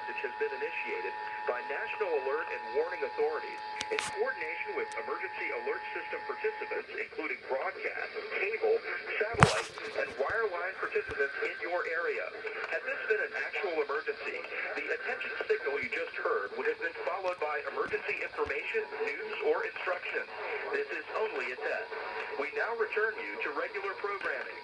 message has been initiated by National Alert and Warning Authorities in coordination with emergency alert system participants, including broadcast, cable, satellite, and wireline participants in your area. Had this been an actual emergency, the attention signal you just heard would have been followed by emergency information, news, or instructions. This is only a test. We now return you to regular programming.